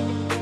Bye.